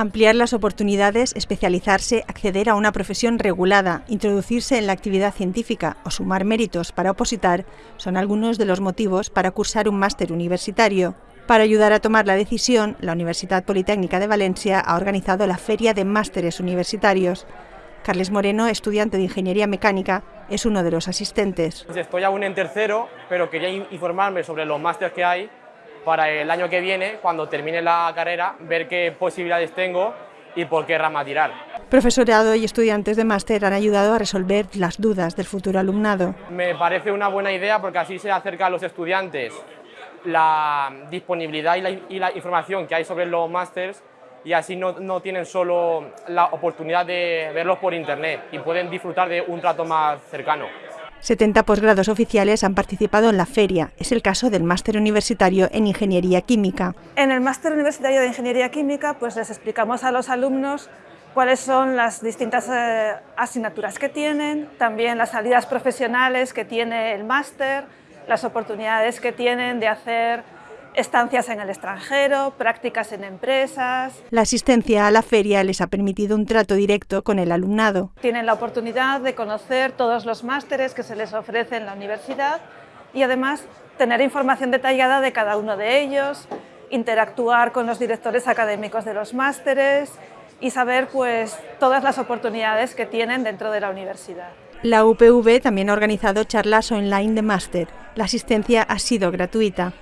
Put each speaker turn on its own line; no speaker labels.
Ampliar las oportunidades, especializarse, acceder a una profesión regulada, introducirse en la actividad científica o sumar méritos para opositar son algunos de los motivos para cursar un máster universitario. Para ayudar a tomar la decisión, la Universidad Politécnica de Valencia ha organizado la Feria de Másteres Universitarios. Carles Moreno, estudiante de Ingeniería Mecánica, es uno de los asistentes.
Estoy aún en tercero, pero quería informarme sobre los másteres que hay para el año que viene, cuando termine la carrera, ver qué posibilidades tengo y por qué rama tirar.
Profesorado y estudiantes de máster han ayudado a resolver las dudas del futuro alumnado.
Me parece una buena idea porque así se acerca a los estudiantes la disponibilidad y la, y la información que hay sobre los másters y así no, no, tienen solo la oportunidad de verlos por internet y pueden disfrutar de un trato más cercano.
70 posgrados oficiales han participado en la feria. Es el caso del máster universitario en Ingeniería Química.
En el máster universitario de Ingeniería Química pues les explicamos a los alumnos cuáles son las distintas eh, asignaturas que tienen, también las salidas profesionales que tiene el máster, las oportunidades que tienen de hacer estancias en el extranjero, prácticas en empresas.
La asistencia a la feria les ha permitido un trato directo con el alumnado.
Tienen la oportunidad de conocer todos los másteres que se les ofrece en la universidad y además tener información detallada de cada uno de ellos, interactuar con los directores académicos de los másteres y saber pues, todas las oportunidades que tienen dentro de la universidad.
La UPV también ha organizado charlas online de máster. La asistencia ha sido gratuita.